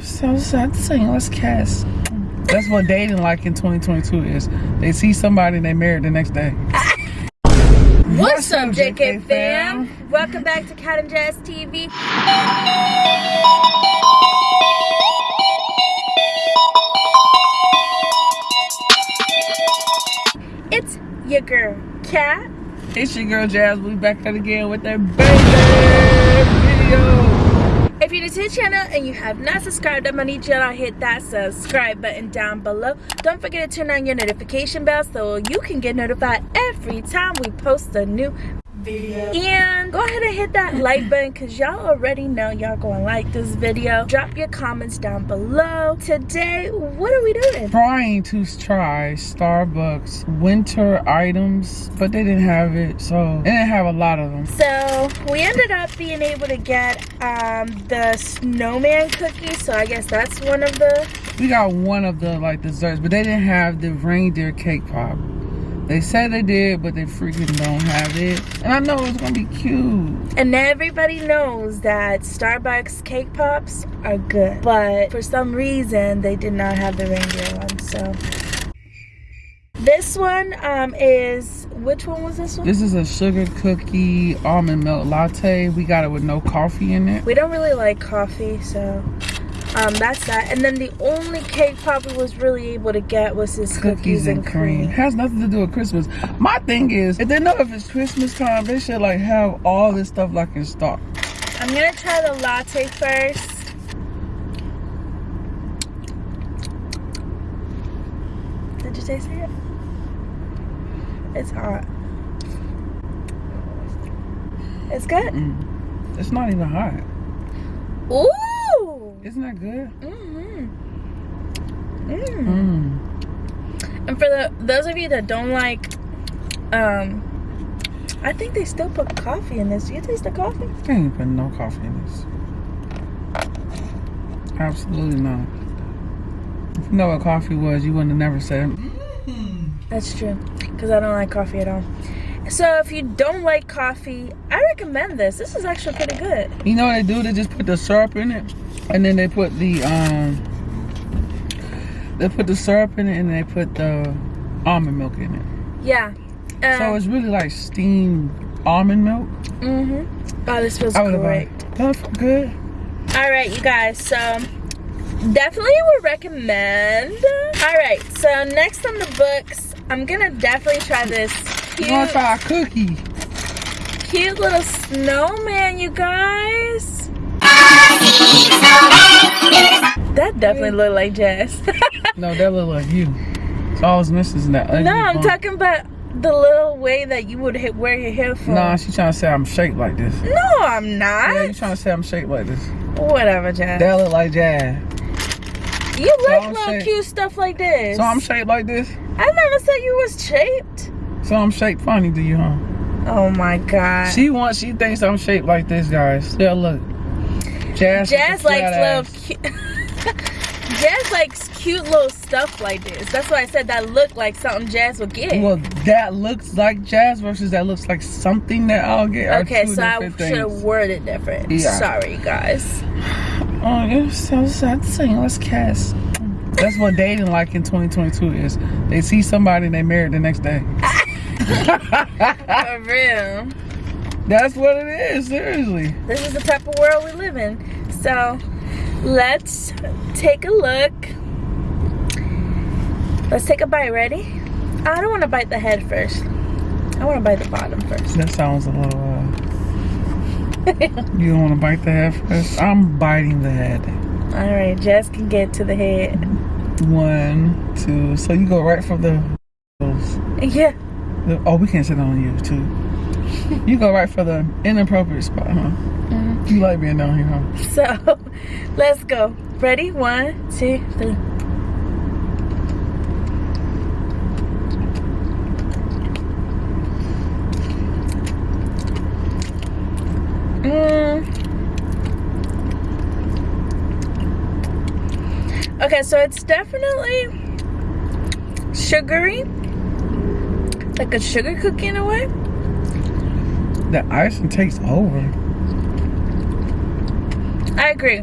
So sad to say, let's cast. That's what dating like in 2022 is. They see somebody and they marry the next day. What's up, JK fam? Welcome back to Cat and Jazz TV. It's your girl, Cat. It's your girl Jazz. We back at it again with that baby video. If you're new to the channel and you have not subscribed, I'm gonna need you to hit that subscribe button down below. Don't forget to turn on your notification bell so you can get notified every time we post a new video. And go ahead and hit that like button because y'all already know y'all gonna like this video. Drop your comments down below. Today, what are we doing? Trying to try Starbucks winter items, but they didn't have it, so they didn't have a lot of them. So we ended up being able to get um, the snowman cookie. So I guess that's one of the. We got one of the like desserts, but they didn't have the reindeer cake pop. They said they did, but they freaking don't have it. And I know it's gonna be cute. And everybody knows that Starbucks cake pops are good. But for some reason, they did not have the reindeer one. So this one um, is, which one was this one? This is a sugar cookie almond milk latte. We got it with no coffee in it. We don't really like coffee, so um, that's that. And then the only cake pop we was really able to get was this cookies, cookies and, and cream. cream. Has nothing to do with Christmas. My thing is, if they know if it's Christmas time, they should like have all this stuff like in stock. I'm gonna try the latte first. Did you taste it? It's hot. It's good? Mm. It's not even hot. Ooh! Isn't that good? Mm-hmm. Mm. Mm. And for the those of you that don't like, um, I think they still put coffee in this. Do you taste the coffee? They ain't put no coffee in this. Absolutely not. If you know what coffee was, you wouldn't have never said. Mm. That's true, because I don't like coffee at all. So if you don't like coffee, I recommend this. This is actually pretty good. You know what they do? They just put the syrup in it. And then they put the um they put the syrup in it and they put the almond milk in it. Yeah. Um, so it's really like steamed almond milk. Mm-hmm. Oh, this feels great. That's good. All right, you guys. So definitely would recommend. All right. So next on the books, I'm gonna definitely try this. Cute, I'm gonna try a cookie. Cute little snowman, you guys. That definitely looked like Jazz. no, that looked like you. So all I was missing is that No, I'm bump. talking about the little way that you would hit, wear your hair for. Nah, she trying to say I'm shaped like this. No, I'm not. Yeah, you trying to say I'm shaped like this. Whatever, Jazz. That look like Jazz. You so like I'm little shaped. cute stuff like this. So I'm shaped like this? I never said you was shaped. So I'm shaped funny to you, huh? Oh my god. She wants, she thinks I'm shaped like this, guys. Yeah, look. Jazz, Jazz likes little cute. Jazz likes cute little stuff like this. That's why I said that looked like something Jazz would get. Well, that looks like Jazz versus that looks like something that I'll get. Okay, so I should have worded different. Yeah. Sorry, guys. Oh, it's so sad to say. Let's cast. That's what dating like in 2022 is. They see somebody and they married the next day. For real. That's what it is, seriously. This is the type of world we live in. So, let's take a look. Let's take a bite. Ready? I don't want to bite the head first. I want to bite the bottom first. That sounds a little, uh... you don't want to bite the head first? I'm biting the head. All right, Jess can get to the head. One, two. So you go right from the... Yeah. Oh, we can't sit on you, too you go right for the inappropriate spot, huh? Mm -hmm. You like being down here, huh? So, let's go. Ready? One, two, three. Mm. Okay, so it's definitely sugary. Like a sugar cookie in a way the icing takes over. I agree.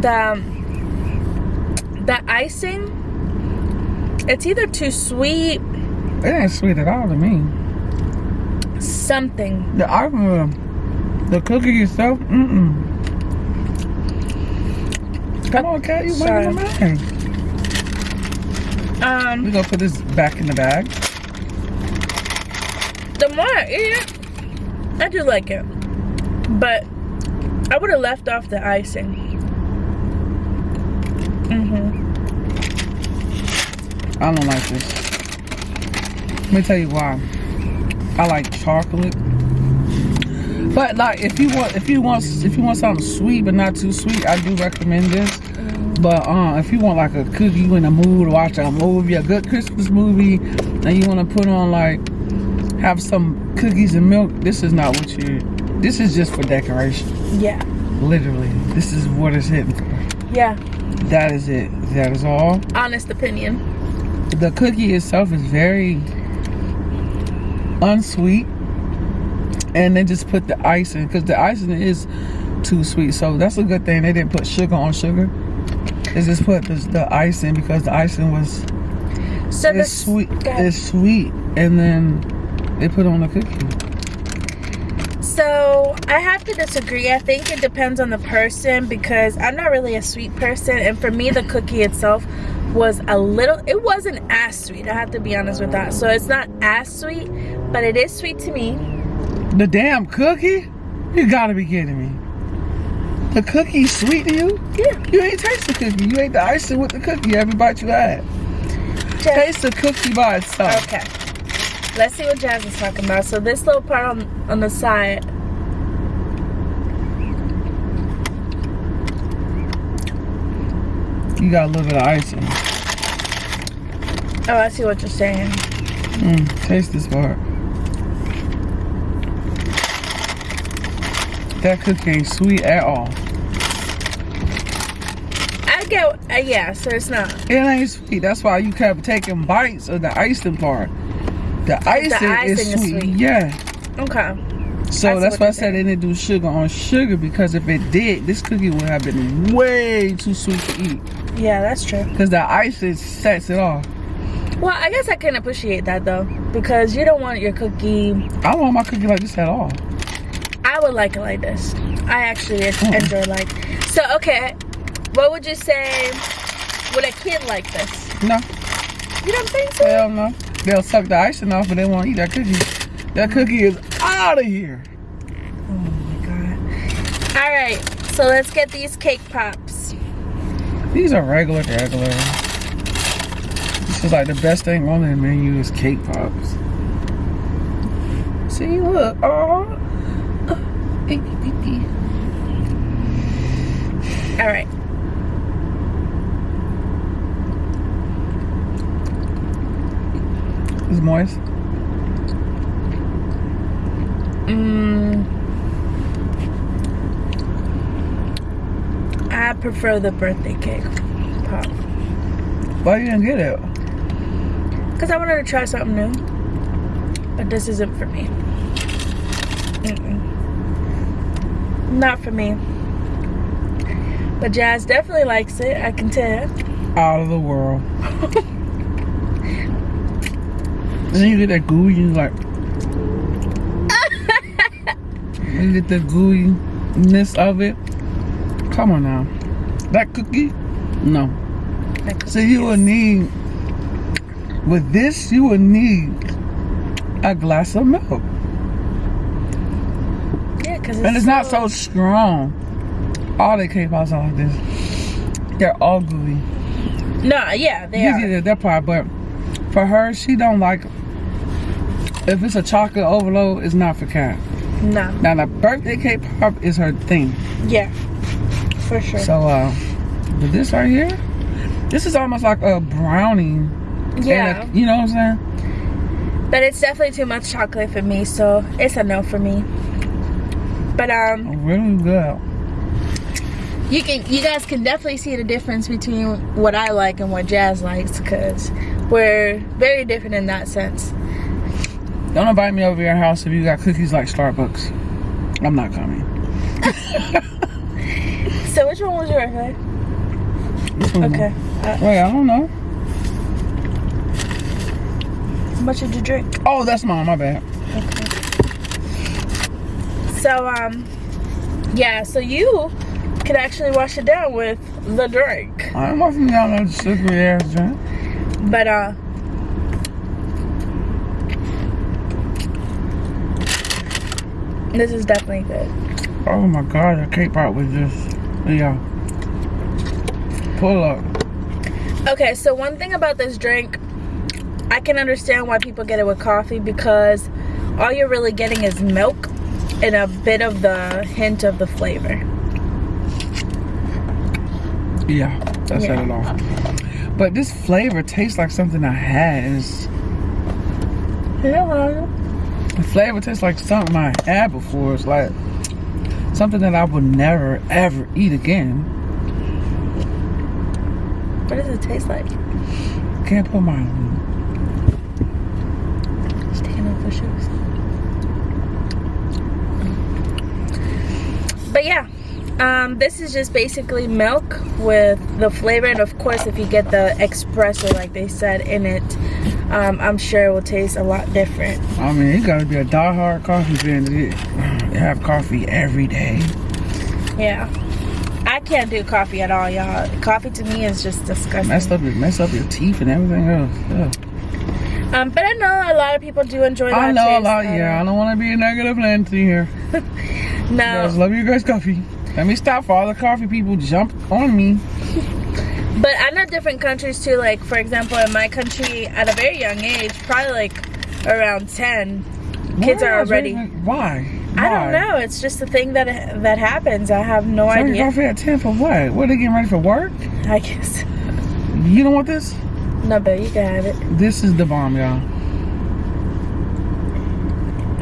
the the icing. It's either too sweet, It ain't sweet at all to me. something. The icing, the cookie itself, mm-mm. Come on, Kat, you a man. Um, We gonna put this back in the bag. The more I eat it, I do like it, but I would have left off the icing. Mhm. I don't like this. Let me tell you why. I like chocolate. But like if you want if you want if you want something sweet but not too sweet, I do recommend this. But uh, if you want like a cookie, you in a mood to watch a movie, a good Christmas movie, and you want to put on like have some cookies and milk, this is not what you. This is just for decoration. Yeah, Literally, this is what it's hitting for. yeah. That is it. That is all. Honest opinion. the cookie itself is very unsweet and they just put the icing because the icing is too sweet so that's a good thing they didn't put sugar on sugar they just put the, the icing because the icing was So it's sweet it's sweet and then they put on the cookie So I have to disagree. I think it depends on the person because I'm not really a sweet person, and for me, the cookie itself was a little. It wasn't as sweet. I have to be honest with that. So it's not as sweet, but it is sweet to me. the damn cookie you gotta be kidding me the cookie's sweet to you Yeah. you ain't taste the cookie you ate the icing with the cookie every bite you had Jazz- taste the cookie by itself Okay. Let's see what Jazz is talking about. So this little part on on the side. You got a little bit of icing. Oh, I see what you're saying. Mm, taste this part. That cookie ain't sweet at all. I get. Uh, yeah. So it's not. It ain't sweet. That's why you kept taking bites of the icing part. The icing, icing is, is sweet. sweet. Yeah. Okay. So I that's why I said they didn't do sugar on sugar because if it did, this cookie would have been way too sweet to eat. Yeah, that's true. Because the icing sets it off. Well, I guess I can appreciate that though, because you don't want your cookie. I don't want my cookie like this at all. I would like it like this. I actually Mm. enjoy like. So okay, what would you say? Would a kid like this? No. You don't think so? Hell no. They'll suck the icing off, but they won't eat that cookie. That cookie is out of here. Oh my god. All right, so let's get these cake pops. These are regular, regular. This is like the best thing on the menu is cake pops. See, look. Oh. All right. It's moist. Mm, I prefer the birthday cake pop Why you didn't get it? because I wanted to try something new, but this isn't for me. Mm-mm. Not for me. But Jazz definitely likes it. I can tell. Out of the world. then you get that gooey, you like. you get the gooiness of it. Come on now. That cookie? No. Like So you will need, with this, you will need a glass of milk. yeah, because And it's not so strong. All the cake pops are like this. They're all gooey. No, yeah, they You are. get that part, but for her, she don't like. If it's a chocolate overload, it's not for Kat. No, Now the birthday cake pop is her thing. yeah, for sure. So, uh, but this right here, this is almost like a brownie. and a- yeah, you know what I'm saying? but it's definitely too much chocolate for me, so it's a no for me. But um, Really good. you can, you guys can definitely see the difference between what I like and what Jazz likes, because we're very different in that sense. Don't invite me over your house if you got cookies like Starbucks. I'm not coming. So which one was yours, right? Okay. Wait, I don't know. how much did you drink? Oh, that's mine. My bad. Okay. So, um, yeah, so you can actually wash it down with the drink. I don't know if you got no sugary ass drink. But, uh, this is definitely good. Oh my god, I can't pop with this. Yeah. Pull up. Okay, so one thing about this drink, I can understand why people get it with coffee because all you're really getting is milk and a bit of the hint of the flavor. Yeah, that's Yeah. it all. But this flavor tastes like something I had. Yeah. The flavor tastes like something I had before. It's like something that I would never ever eat again. What does it taste like? Can't put my Just taking off the shoes. But yeah, um, this is just basically milk with the flavor, and of course, if you get the espresso, like they said in it, um, I'm sure it will taste a lot different. I mean, you gotta be a diehard coffee fan to have coffee every day. Yeah. I can't do coffee at all, y'all. Coffee to me is just disgusting. Mess up, your- mess up your teeth and everything else. Yeah. Um, but I know a lot of people do enjoy that I know a lot. Yeah, I don't want to be a negative Nancy here. No, Guys, love you guys coffee. Let me stop for all the coffee people jump on me. But I know different countries too. Like, for example, in my country, at a very young age, probably like around 10, kids are already. everything- Why? I don't know. It's just a thing that that happens. I have no Drinking idea. coffee at 10 for what? What, are they getting ready for work? I guess. You don't want this? No, but you can have it. This is the bomb, y'all.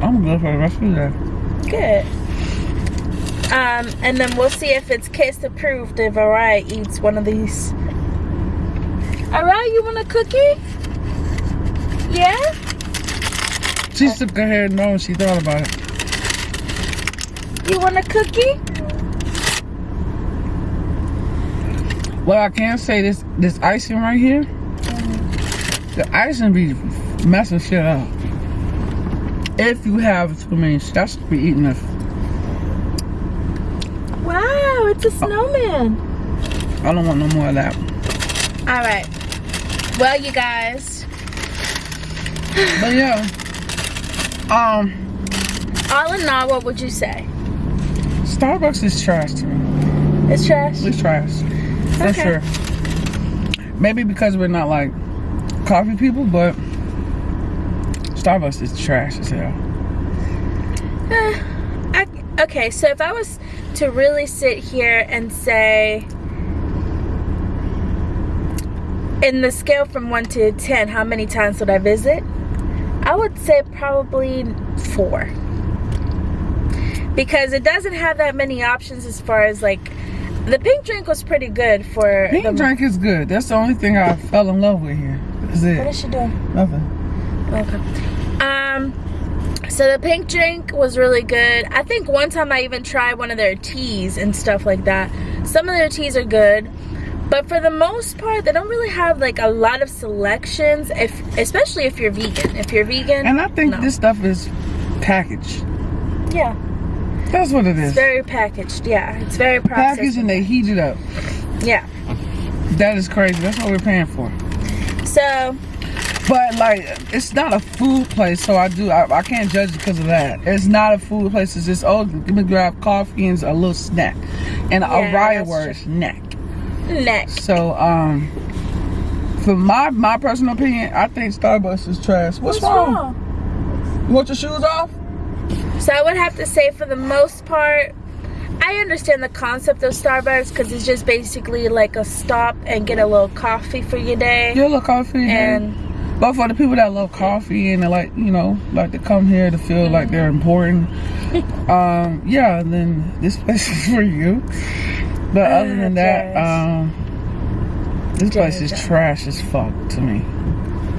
I'm good for the rest of the day. Good. Um, and then we'll see if it's case approved if Araya eats one of these. Araya, you want a cookie? Yeah? She shook her head no she thought about it. You want a cookie? Well, I can say this this icing right here, the icing be messing shit up. If you have too many, I should be eating this. It's a snowman. I don't want no more of that. All right. Well, you guys, But yeah, um, all in all, what would you say? Starbucks is trash to me. It's trash. It's trash. For Okay. sure. Maybe because we're not like coffee people, but Starbucks is trash as hell. Eh, I, okay, so if I was to really sit here and say, in the scale from 1 to 10, how many times would I visit? I would say probably 4. Because it doesn't have that many options as far as like, the pink drink was pretty good for Pink the. drink is good. That's the only thing I fell in love with here. What it. is she doing? Nothing. Okay. Um, so the pink drink was really good. I think one time I even tried one of their teas and stuff like that. Some of their teas are good, but for the most part, they don't really have like a lot of selections. If especially if you're vegan. If you're vegan, And I think no. this stuff is packaged. yeah, That's what it is. it's very packaged. Yeah, it's very processed. packaged and they heat it up. Yeah. That is crazy. That's what we're paying for. So But like, it's not a food place, so I do I, I can't judge because of that. It's not a food place. It's just oh, let me grab coffee and a little snack, and Yeah, a riot word snack. next. So um, for my my personal opinion, I think Starbucks is trash. What's, wrong? You want your shoes off? So I would have to say for the most part, I understand the concept of Starbucks because it's just basically like a stop and get a little coffee for your day. Yeah, look coffee. And And but for the people that love coffee and they like you know like to come here to feel like they're important, um, yeah, then this place is for you. But other than that, um, this place is Trash. as fuck to me.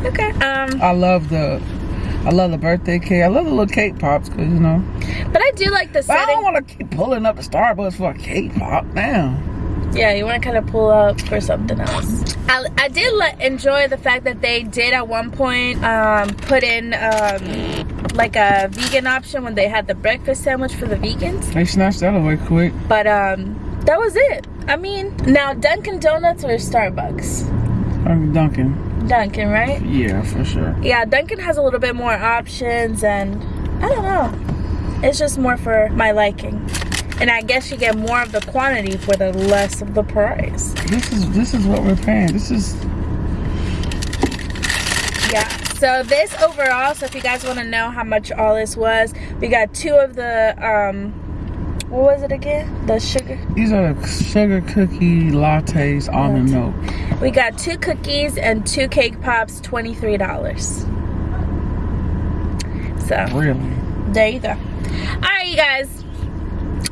okay. Um, I love the, I love the birthday cake. I love the little cake pops because you know. but I do like the I don't want to keep pulling up to Starbucks for a cake pop now. Yeah, you want to kind of pull up for something else. I, I did enjoy the fact that they did at one point um, put in um, like a vegan option when they had the breakfast sandwich for the vegans. They snatched that away quick. But um, that was it. I mean, now Dunkin' Donuts or Starbucks? I'm Dunkin'. Dunkin', right? Yeah, for sure. Yeah, Dunkin' has a little bit more options and I don't know. It's just more for my liking. And I guess you get more of the quantity for the less of the price. This is this is what we're paying. This is Yeah. So this overall, so if you guys want to know how much all this was, we got two of the um what was it again? The sugar. these are the sugar cookie lattes almond milk. We got two cookies and two cake pops, $23. So Really. there you go all right you guys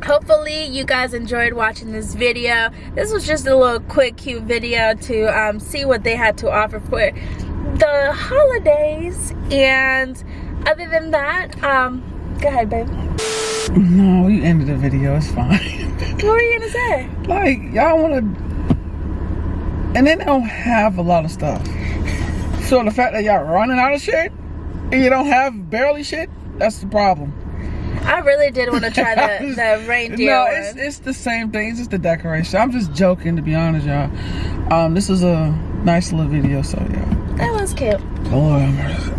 hopefully you guys enjoyed watching this video this was just a little quick cute video to um, see what they had to offer for the holidays and other than that um go ahead baby No, you ended the video. It's fine. what were you gonna say like y'all want to, and they don't have a lot of stuff. So the fact that y'all running out of shit and you don't have barely shit, that's the problem. I really did want to try the, the reindeer no, one. it's it's the same thing. It's just the decoration. I'm just joking, to be honest, y'all. Um, this is a nice little video, so yeah. that was cute Lord have mercy.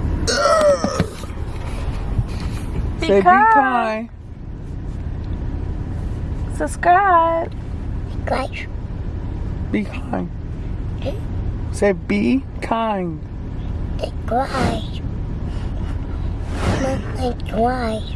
Say be kind. subscribe Gleich. Be kind. Say be kind. Gleich. Gleich.